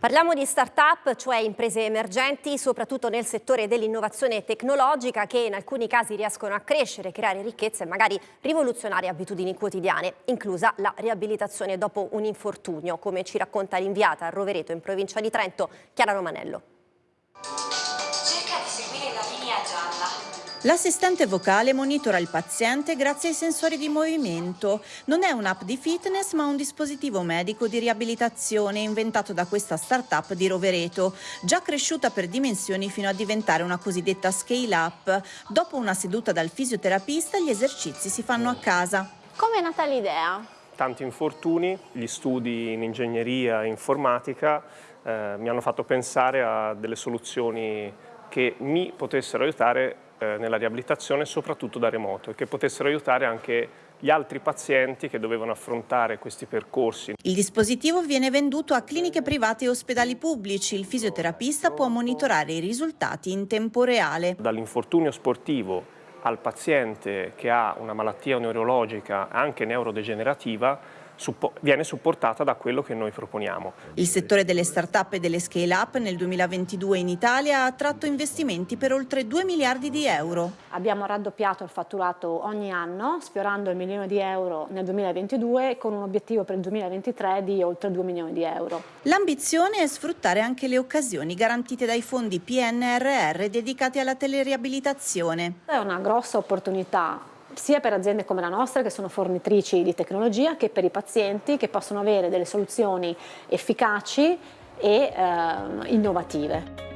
Parliamo di start-up, cioè imprese emergenti, soprattutto nel settore dell'innovazione tecnologica che in alcuni casi riescono a crescere, creare ricchezza e magari rivoluzionare abitudini quotidiane, inclusa la riabilitazione dopo un infortunio, come ci racconta l'inviata a Rovereto in provincia di Trento, Chiara Romanello. L'assistente vocale monitora il paziente grazie ai sensori di movimento. Non è un'app di fitness ma un dispositivo medico di riabilitazione inventato da questa start-up di Rovereto, già cresciuta per dimensioni fino a diventare una cosiddetta scale-up. Dopo una seduta dal fisioterapista gli esercizi si fanno a casa. Come è nata l'idea? Tanti infortuni, gli studi in ingegneria e informatica eh, mi hanno fatto pensare a delle soluzioni che mi potessero aiutare nella riabilitazione soprattutto da remoto e che potessero aiutare anche gli altri pazienti che dovevano affrontare questi percorsi. Il dispositivo viene venduto a cliniche private e ospedali pubblici. Il fisioterapista può monitorare i risultati in tempo reale. Dall'infortunio sportivo al paziente che ha una malattia neurologica anche neurodegenerativa viene supportata da quello che noi proponiamo. Il settore delle start-up e delle scale-up nel 2022 in Italia ha attratto investimenti per oltre 2 miliardi di euro. Abbiamo raddoppiato il fatturato ogni anno, sfiorando il milione di euro nel 2022 con un obiettivo per il 2023 di oltre 2 milioni di euro. L'ambizione è sfruttare anche le occasioni garantite dai fondi PNRR dedicati alla teleriabilitazione. È una grossa opportunità sia per aziende come la nostra che sono fornitrici di tecnologia che per i pazienti che possono avere delle soluzioni efficaci e eh, innovative.